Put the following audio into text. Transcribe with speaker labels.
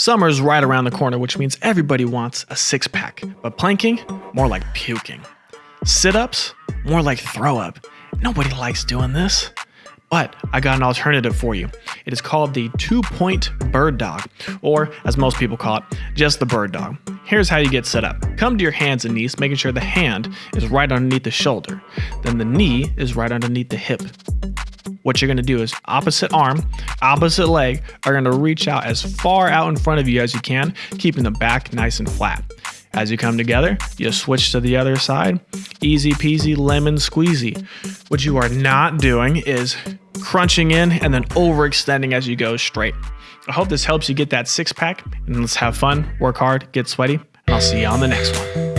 Speaker 1: Summer's right around the corner, which means everybody wants a six pack. But planking, more like puking. Sit ups, more like throw up. Nobody likes doing this. But I got an alternative for you. It is called the two point bird dog, or as most people call it, just the bird dog. Here's how you get set up come to your hands and knees, making sure the hand is right underneath the shoulder. Then the knee is right underneath the hip. What you're gonna do is opposite arm, opposite leg are gonna reach out as far out in front of you as you can, keeping the back nice and flat. As you come together, you switch to the other side. Easy peasy lemon squeezy. What you are not doing is crunching in and then overextending as you go straight. I hope this helps you get that six pack and let's have fun, work hard, get sweaty, and I'll see you on the next one.